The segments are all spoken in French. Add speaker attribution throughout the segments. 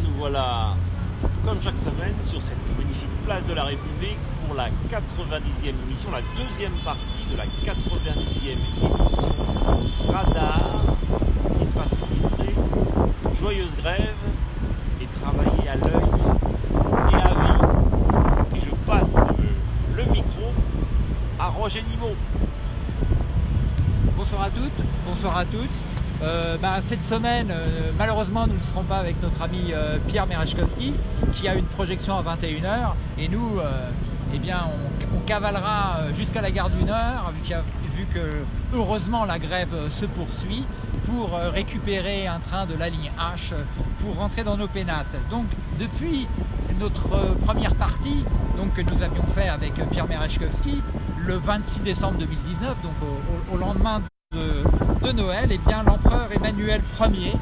Speaker 1: nous voilà, comme chaque semaine, sur cette magnifique place de la République pour la 90e émission, la deuxième partie de la 90e émission Radar, qui sera sous-titrée Joyeuse grève et travailler à l'œil et à vie. Et je passe le, le micro à Roger Nimot.
Speaker 2: Bonsoir à toutes, bonsoir à toutes. Euh, bah, cette semaine, euh, malheureusement, nous ne serons pas avec notre ami euh, Pierre Merechkowski, qui a une projection à 21h. Et nous, eh bien, on, on cavalera jusqu'à la gare du Nord, vu, vu, que, heureusement, la grève se poursuit, pour récupérer un train de la ligne H pour rentrer dans nos pénates. Donc, depuis notre première partie, donc, que nous avions fait avec Pierre Merechkowski, le 26 décembre 2019, donc au, au lendemain de, Noël, eh bien l'empereur Emmanuel Ier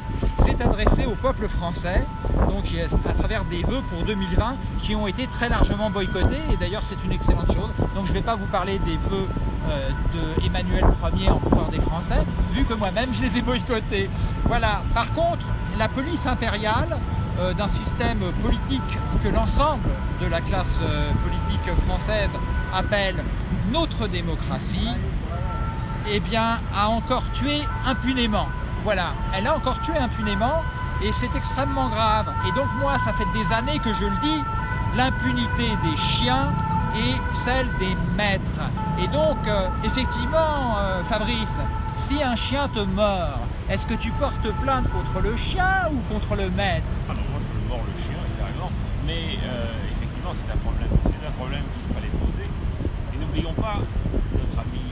Speaker 2: s'est adressé au peuple français, donc à travers des vœux pour 2020 qui ont été très largement boycottés, et d'ailleurs c'est une excellente chose. Donc je ne vais pas vous parler des vœux euh, de Emmanuel Ier, empereur des Français, vu que moi-même je les ai boycottés. Voilà. Par contre, la police impériale euh, d'un système politique que l'ensemble de la classe euh, politique française appelle notre démocratie, eh bien, a encore tué impunément. Voilà, elle a encore tué impunément et c'est extrêmement grave. Et donc moi, ça fait des années que je le dis, l'impunité des chiens et celle des maîtres. Et donc, euh, effectivement, euh, Fabrice, si un chien te mord, est-ce que tu portes plainte contre le chien ou contre le maître?
Speaker 1: Ah non, moi je mords le chien, évidemment, mais euh, effectivement c'est un problème, c'est un problème qu'il fallait poser. Et n'oublions pas, notre ami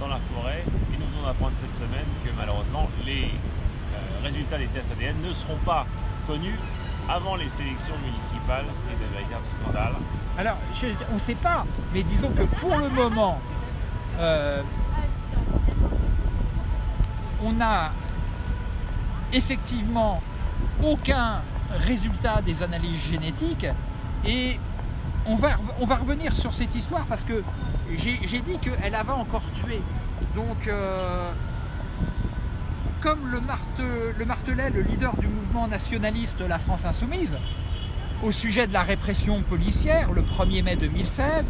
Speaker 1: dans la forêt et nous venons d'apprendre cette semaine que malheureusement les euh, résultats des tests ADN ne seront pas connus avant les sélections municipales, ce qui est un véritable scandale.
Speaker 2: Alors, on ne sait pas, mais disons que pour le moment, euh, on n'a effectivement aucun résultat des analyses génétiques et on va revenir sur cette histoire parce que j'ai dit qu'elle avait encore tué. Donc, euh, comme le, marte, le martelait le leader du mouvement nationaliste La France Insoumise, au sujet de la répression policière, le 1er mai 2016,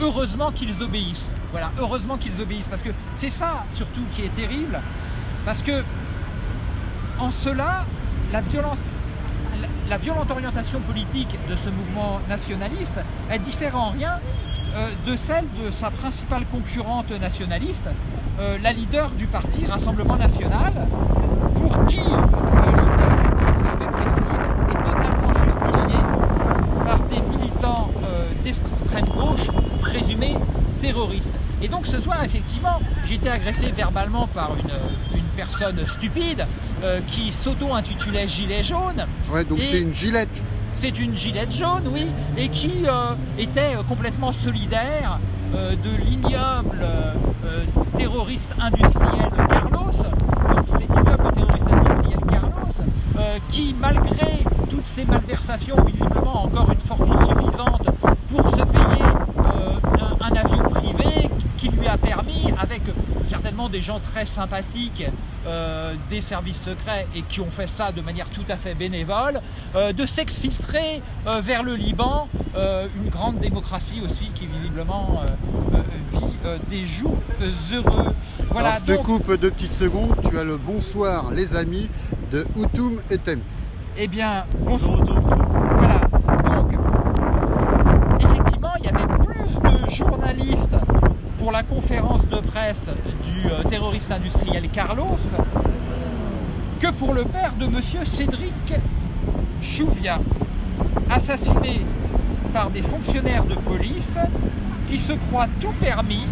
Speaker 2: heureusement qu'ils obéissent. Voilà, heureusement qu'ils obéissent, parce que c'est ça surtout qui est terrible, parce que en cela, la violence, la violente orientation politique de ce mouvement nationaliste, elle diffère en rien de celle de sa principale concurrente nationaliste, euh, la leader du parti Rassemblement National, pour qui euh, est totalement justifié par des militants euh, d'extrême gauche présumés terroristes. Et donc ce soir, effectivement, j'ai été agressé verbalement par une, une personne stupide euh, qui s'auto-intitulait Gilet jaune.
Speaker 3: Ouais, donc c'est une gilette.
Speaker 2: C'est une gilette jaune, oui, et qui euh, était complètement solidaire euh, de l'ignoble euh, terroriste industriel Carlos, donc cet ignoble terroriste industriel Carlos, euh, qui malgré toutes ces malversations, visiblement encore une fortune suffisante pour se payer un avion privé qui lui a permis, avec certainement des gens très sympathiques euh, des services secrets et qui ont fait ça de manière tout à fait bénévole, euh, de s'exfiltrer euh, vers le Liban, une grande démocratie aussi qui visiblement vit des jours heureux.
Speaker 3: Voilà, Alors, je donc... te coupe deux petites secondes, tu as le bonsoir les amis de Outoum et Tempf.
Speaker 2: Eh bien, bonsoir. Voilà, donc effectivement il y avait plus de journalistes pour la conférence de presse du euh, terroriste industriel Carlos que pour le père de monsieur Cédric Chouvia, assassiné par des fonctionnaires de police qui se croient tout permis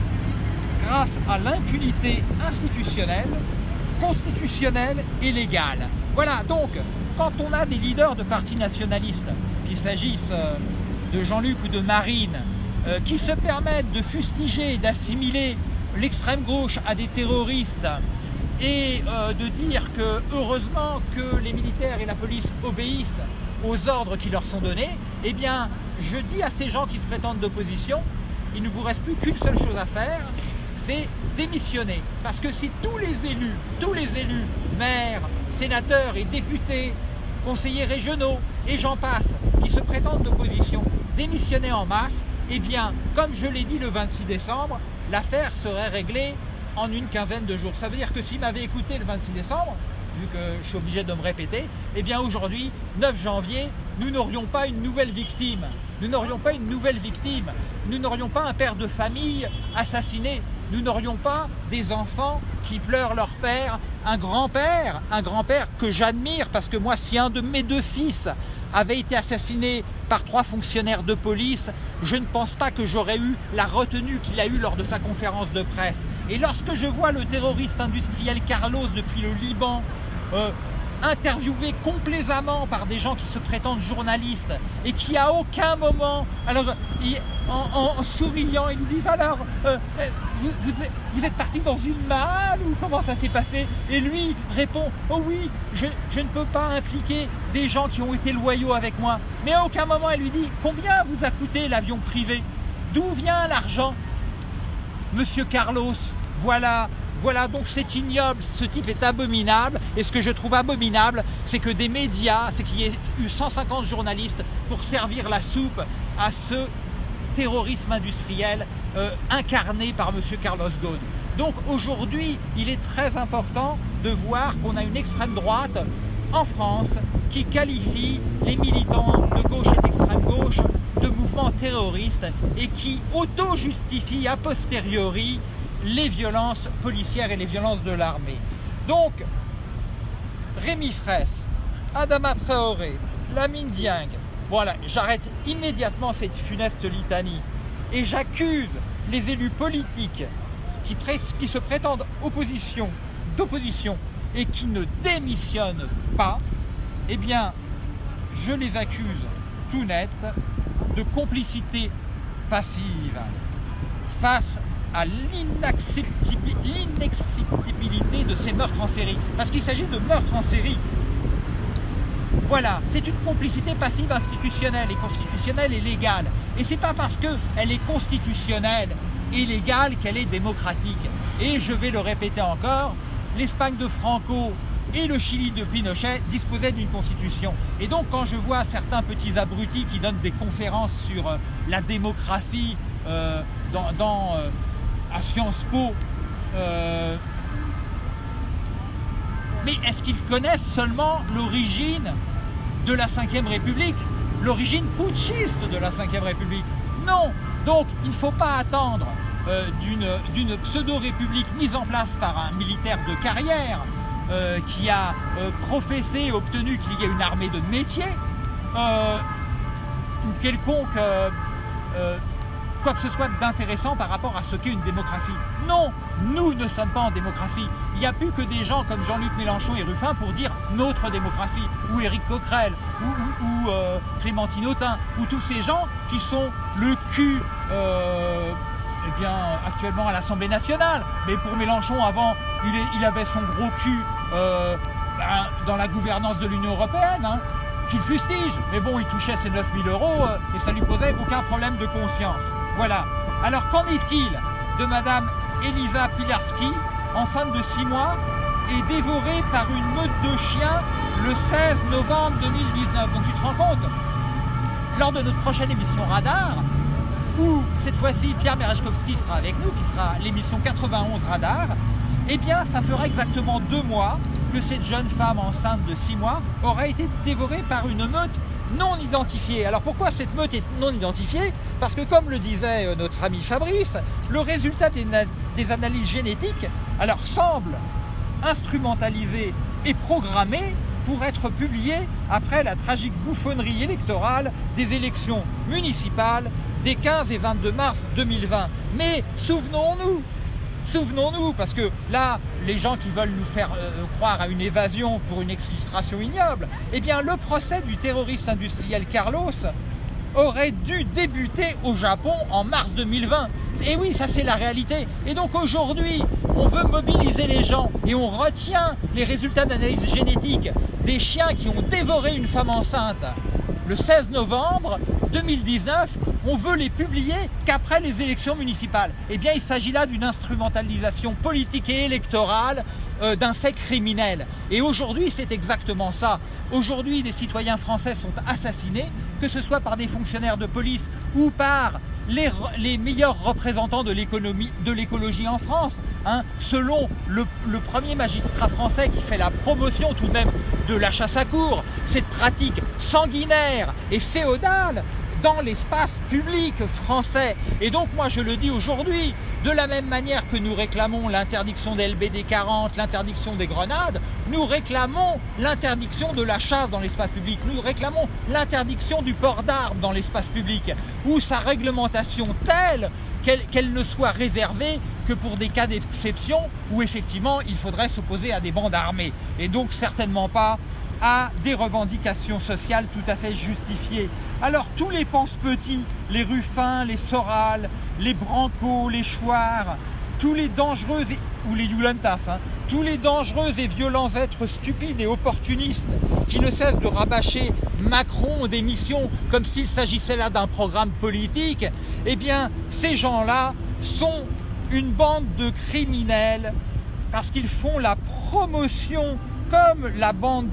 Speaker 2: grâce à l'impunité institutionnelle, constitutionnelle et légale. Voilà, donc, quand on a des leaders de partis nationalistes, qu'il s'agisse euh, de Jean-Luc ou de Marine, euh, qui se permettent de fustiger et d'assimiler l'extrême gauche à des terroristes et euh, de dire que heureusement que les militaires et la police obéissent aux ordres qui leur sont donnés, eh bien je dis à ces gens qui se prétendent d'opposition, il ne vous reste plus qu'une seule chose à faire, c'est démissionner. Parce que si tous les élus, tous les élus, maires, sénateurs et députés, conseillers régionaux et j'en passe, qui se prétendent d'opposition, démissionnaient en masse, eh bien, comme je l'ai dit le 26 décembre, l'affaire serait réglée en une quinzaine de jours. Ça veut dire que s'il m'avait écouté le 26 décembre, vu que je suis obligé de me répéter, eh bien aujourd'hui, 9 janvier, nous n'aurions pas une nouvelle victime. Nous n'aurions pas une nouvelle victime. Nous n'aurions pas un père de famille assassiné. Nous n'aurions pas des enfants qui pleurent leur père, un grand-père, un grand-père que j'admire parce que moi, si un de mes deux fils avait été assassiné par trois fonctionnaires de police, je ne pense pas que j'aurais eu la retenue qu'il a eue lors de sa conférence de presse. Et lorsque je vois le terroriste industriel Carlos depuis le Liban euh, interviewé complaisamment par des gens qui se prétendent journalistes et qui à aucun moment, alors en, souriant, ils nous disent alors, euh, euh, vous, êtes parti dans une malle ou comment ça s'est passé? Et lui répond, oh oui, je, je, ne peux pas impliquer des gens qui ont été loyaux avec moi. Mais à aucun moment elle lui dit, combien vous a coûté l'avion privé? D'où vient l'argent? Monsieur Carlos, voilà voilà, donc c'est ignoble, ce type est abominable. Et ce que je trouve abominable, c'est que des médias, c'est qu'il y ait eu 150 journalistes pour servir la soupe à ce terrorisme industriel euh, incarné par M. Carlos Ghosn. Donc aujourd'hui, il est très important de voir qu'on a une extrême droite en France qui qualifie les militants de gauche et d'extrême gauche de mouvements terroristes et qui auto-justifie a posteriori les violences policières et les violences de l'armée. Donc, Rémi Fraisse, Adama Traoré, Lamine Dieng, voilà, j'arrête immédiatement cette funeste litanie et j'accuse les élus politiques qui, qui se prétendent opposition, d'opposition et qui ne démissionnent pas, eh bien, je les accuse tout net de complicité passive face à l'inacceptabilité de ces meurtres en série. Parce qu'il s'agit de meurtres en série. Voilà, c'est une complicité passive institutionnelle et constitutionnelle et légale. Et c'est pas parce qu'elle est constitutionnelle et légale qu'elle est démocratique. Et je vais le répéter encore, l'Espagne de Franco et le Chili de Pinochet disposaient d'une constitution. Et donc quand je vois certains petits abrutis qui donnent des conférences sur euh, la démocratie euh, dans, euh, à Sciences Po. Euh, mais est-ce qu'ils connaissent seulement l'origine de la Ve République L'origine putschiste de la Ve République? Non Donc il ne faut pas attendre euh, d'une pseudo-république mise en place par un militaire de carrière euh, qui a professé et obtenu qu'il y ait une armée de métier ou quelconque quoi que ce soit d'intéressant par rapport à ce qu'est une démocratie. Non, nous ne sommes pas en démocratie. Il n'y a plus que des gens comme Jean-Luc Mélenchon et Ruffin pour dire notre démocratie, ou Éric Coquerel, ou, euh, Clémentine ou tous ces gens qui sont le cul euh, eh bien, actuellement à l'Assemblée nationale. Mais pour Mélenchon, avant, il, avait son gros cul euh, ben, dans la gouvernance de l'Union Européenne. Hein, qu'il fustige, mais bon, il touchait ses 9000 euros et ça lui posait aucun problème de conscience. Voilà. Alors qu'en est-il de Madame Elisa Pilarski, enceinte de 6 mois, et dévorée par une meute de chiens le 16 novembre 2019 Donc tu te rends compte Lors de notre prochaine émission Radar, où cette fois-ci Pierre Merechkowski sera avec nous, qui sera l'émission 91 Radar, eh bien ça fera exactement deux mois que cette jeune femme enceinte de 6 mois aura été dévorée par une meute non identifiée. Alors pourquoi cette meute est non identifiée? Parce que comme le disait euh, notre ami Fabrice, le résultat des, analyses génétiques alors semble instrumentalisé et programmé pour être publié après la tragique bouffonnerie électorale des élections municipales des 15 et 22 mars 2020. Mais souvenons-nous, Souvenons-nous, parce que là, les gens qui veulent nous faire euh, croire à une évasion pour une exfiltration ignoble, eh bien le procès du terroriste industriel Carlos aurait dû débuter au Japon en mars 2020. Et oui, ça c'est la réalité. Et donc aujourd'hui, on veut mobiliser les gens et on retient les résultats d'analyse génétique des chiens qui ont dévoré une femme enceinte le 16 novembre 2019, on veut les publier qu'après les élections municipales. Eh bien, il s'agit là d'une instrumentalisation politique et électorale euh, d'un fait criminel. Et aujourd'hui, c'est exactement ça. Aujourd'hui, des citoyens français sont assassinés, que ce soit par des fonctionnaires de police ou par les, meilleurs représentants de l'écologie en France. Hein. selon le, le, premier magistrat français qui fait la promotion tout de même de la chasse à cour, cette pratique sanguinaire et féodale dans l'espace public français. Et donc moi je le dis aujourd'hui, de la même manière que nous réclamons l'interdiction des LBD 40, l'interdiction des grenades, nous réclamons l'interdiction de la chasse dans l'espace public, nous réclamons l'interdiction du port d'armes dans l'espace public, ou sa réglementation telle qu'elle ne soit réservée que pour des cas d'exception où effectivement il faudrait s'opposer à des bandes armées, et donc certainement pas à des revendications sociales tout à fait justifiées. Alors tous les pense-petits, les Ruffins, les Soral, les Branco, les Chouards, tous les dangereux, ou les hein, tous les dangereux et violents êtres stupides et opportunistes qui ne cessent de rabâcher Macron des missions comme s'il s'agissait là d'un programme politique, eh bien ces gens-là sont une bande de criminels parce qu'ils font la promotion comme la bande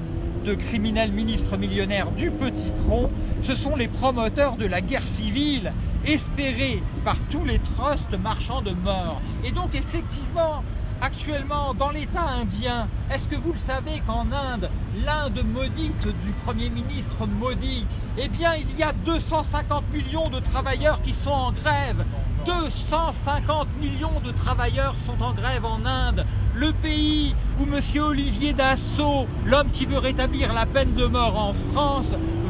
Speaker 2: de criminels ministres millionnaires du petit front, ce sont les promoteurs de la guerre civile espérée par tous les trusts marchands de mort. Et donc effectivement, actuellement dans l'État indien, est-ce que vous le savez qu'en Inde, l'Inde maudite du Premier ministre maudit, eh bien il y a 250 millions de travailleurs qui sont en grève. 250 millions de travailleurs sont en grève en Inde, le pays où M. Olivier Dassault, l'homme qui veut rétablir la peine de mort en France,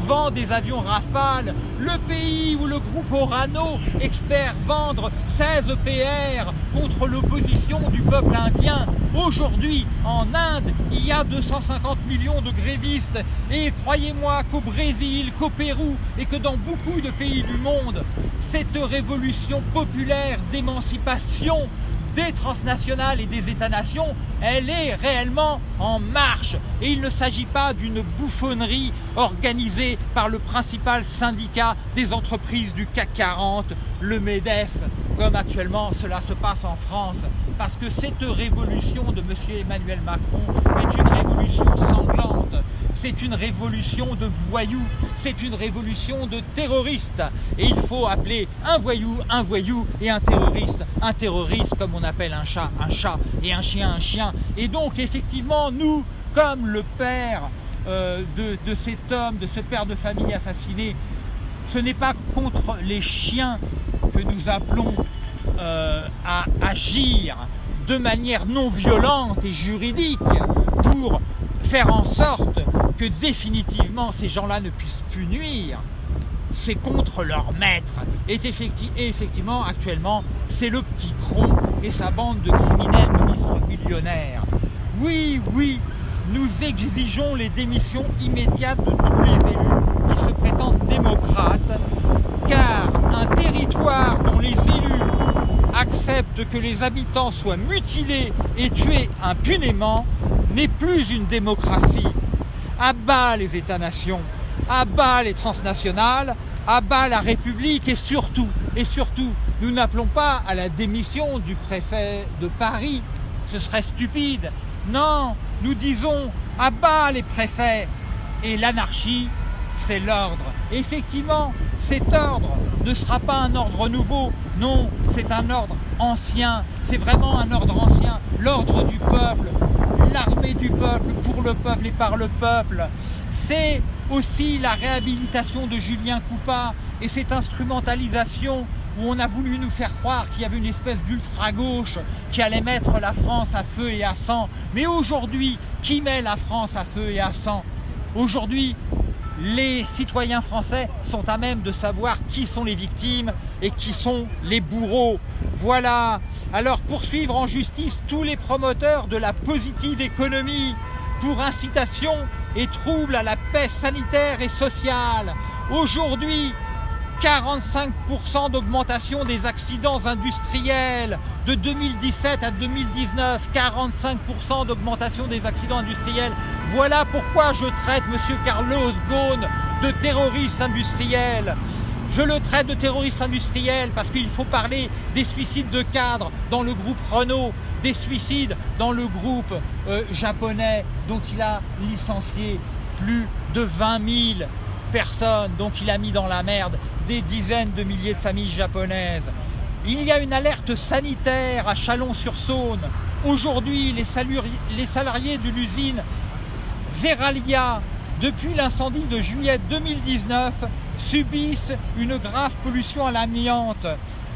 Speaker 2: vend des avions Rafale, le pays où le groupe Orano espère vendre 16 PR contre l'opposition du peuple indien. Aujourd'hui, en Inde, il y a 250 millions de grévistes et croyez-moi qu'au Brésil, qu'au Pérou et que dans beaucoup de pays du monde, cette révolution populaire d'émancipation des transnationales et des États-nations, elle est réellement en marche. Et il ne s'agit pas d'une bouffonnerie organisée par le principal syndicat des entreprises du CAC 40, le MEDEF, comme actuellement cela se passe en France. Parce que cette révolution de M. Emmanuel Macron est une révolution sanglante c'est une révolution de voyous, c'est une révolution de terroristes. Et il faut appeler un voyou un voyou et un terroriste un terroriste comme on appelle un chat un chat et un chien un chien. Et donc effectivement nous, comme le père euh, de, cet homme, de ce père de famille assassiné, ce n'est pas contre les chiens que nous appelons euh, à agir de manière non violente et juridique pour faire en sorte que définitivement ces gens-là ne puissent plus nuire, c'est contre leur maître. Et, effectivement, actuellement, c'est le petit Cron et sa bande de criminels ministres millionnaires. Oui, oui, nous exigeons les démissions immédiates de tous les élus qui se prétendent démocrates, car un territoire dont les élus acceptent que les habitants soient mutilés et tués impunément n'est plus une démocratie, à bas les États-nations, à bas les transnationales, à bas la République et surtout, et surtout, nous n'appelons pas à la démission du préfet de Paris, ce serait stupide. Non, nous disons à bas les préfets et l'anarchie, c'est l'ordre. Effectivement, cet ordre ne sera pas un ordre nouveau, non, c'est un ordre ancien, c'est vraiment un ordre ancien, l'ordre du peuple, l'armée du peuple, pour le peuple et par le peuple. C'est aussi la réhabilitation de Julien Coupa et cette instrumentalisation où on a voulu nous faire croire qu'il y avait une espèce d'ultra-gauche qui allait mettre la France à feu et à sang. Mais aujourd'hui, qui met la France à feu et à sang? Aujourd'hui, les citoyens français sont à même de savoir qui sont les victimes et qui sont les bourreaux. Voilà. Alors poursuivre en justice tous les promoteurs de la positive économie pour incitation et trouble à la paix sanitaire et sociale. Aujourd'hui, 45% d'augmentation des accidents industriels de 2017 à 2019, 45% d'augmentation des accidents industriels. Voilà pourquoi je traite M. Carlos Ghosn de terroriste industriel. Je le traite de terroriste industriel parce qu'il faut parler des suicides de cadres dans le groupe Renault, des suicides dans le groupe euh, japonais dont il a licencié plus de 20 000 personnes, donc il a mis dans la merde des dizaines de milliers de familles japonaises. Il y a une alerte sanitaire à Chalon-sur-Saône. Aujourd'hui, les salariés de l'usine Veralia, depuis l'incendie de juillet 2019, subissent une grave pollution à l'amiante,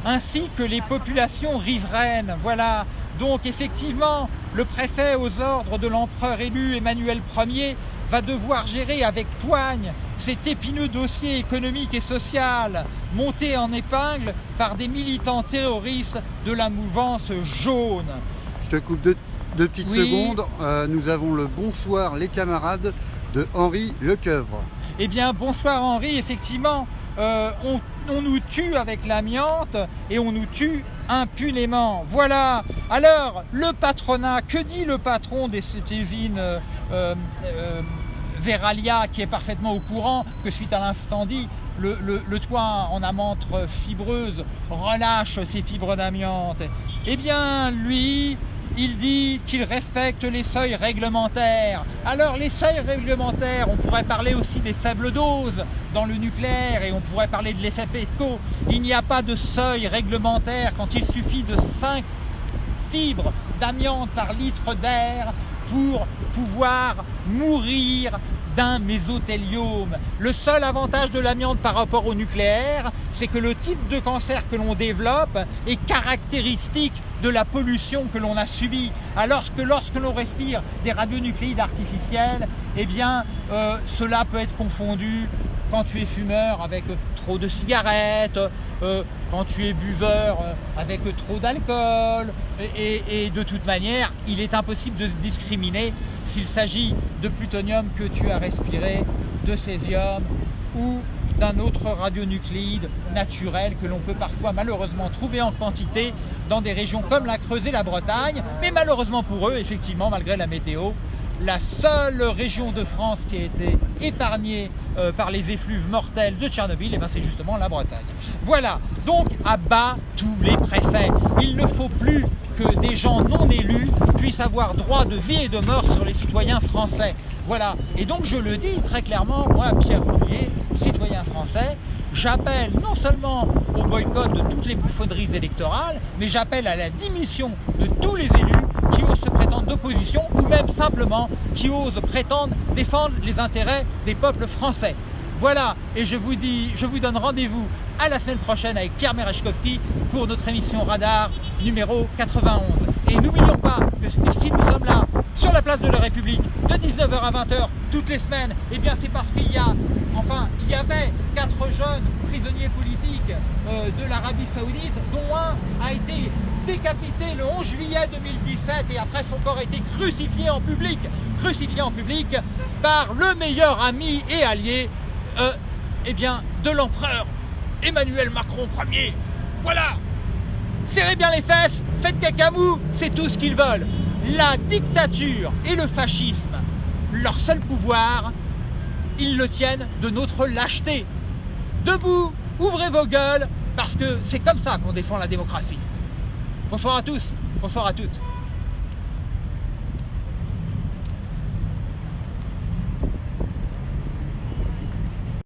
Speaker 2: ainsi que les populations riveraines. Voilà, donc effectivement, le préfet aux ordres de l'empereur élu Emmanuel Ier va devoir gérer avec poigne cet épineux dossier économique et social monté en épingle par des militants terroristes de la mouvance jaune.
Speaker 3: Je te coupe deux, petites secondes. Euh, nous avons le bonsoir les camarades de Henri Lecoeuvre.
Speaker 2: Eh bien bonsoir Henri, effectivement, euh, on, nous tue avec l'amiante et on nous tue impunément. Voilà. Alors, le patronat, que dit le patron de cette usine euh, Veralia qui est parfaitement au courant que suite à l'incendie, le, toit en amante fibreuse relâche ses fibres d'amiante. Eh bien, lui, il dit qu'il respecte les seuils réglementaires. Alors les seuils réglementaires, on pourrait parler aussi des faibles doses dans le nucléaire et on pourrait parler de l'effet PECO. Il n'y a pas de seuil réglementaire quand il suffit de 5 fibres d'amiante par litre d'air pour pouvoir mourir d'un mésothéliome. Le seul avantage de l'amiante par rapport au nucléaire, c'est que le type de cancer que l'on développe est caractéristique de la pollution que l'on a subie. Alors que lorsque l'on respire des radionucléides artificiels, eh bien, euh, cela peut être confondu quand tu es fumeur avec trop de cigarettes, euh, quand tu es buveur euh, avec trop d'alcool. Et, de toute manière, il est impossible de discriminer s'il s'agit de plutonium que tu as respiré, de césium ou d'un autre radionucléide naturel que l'on peut parfois malheureusement trouver en quantité dans des régions comme la Creuse et la Bretagne. Mais malheureusement pour eux, effectivement, malgré la météo, la seule région de France qui a été épargnée euh, par les effluves mortels de Tchernobyl, et ben c'est justement la Bretagne. Voilà, donc à bas tous les préfets. Il ne faut plus que des gens non élus puissent avoir droit de vie et de mort sur les citoyens français. Voilà, et donc je le dis très clairement, moi Pierre Roulier, citoyen français, j'appelle non seulement au boycott de toutes les bouffonneries électorales, mais j'appelle à la démission de tous les élus qui osent se prétendre d'opposition ou même simplement qui osent prétendre défendre les intérêts des peuples français. Voilà, et je vous dis, je vous donne rendez-vous à la semaine prochaine avec Pierre Merechkowski pour notre émission Radar numéro 91. Et n'oublions pas que si nous sommes là, sur la place de la République, de 19h à 20h, toutes les semaines, eh c'est parce qu'il y a, enfin, il y avait quatre jeunes prisonniers politiques euh, de l'Arabie Saoudite, dont un a été décapité le 11 juillet 2017 et après son corps a été crucifié en public, crucifié en public par le meilleur ami et allié euh, eh de l'empereur Emmanuel Macron Ier. Voilà Serrez bien les fesses, faites cacamou, c'est tout ce qu'ils veulent. La dictature et le fascisme, leur seul pouvoir, ils le tiennent de notre lâcheté. Debout, ouvrez vos gueules, parce que c'est comme ça qu'on défend la démocratie. Bonsoir à tous, bonsoir à toutes.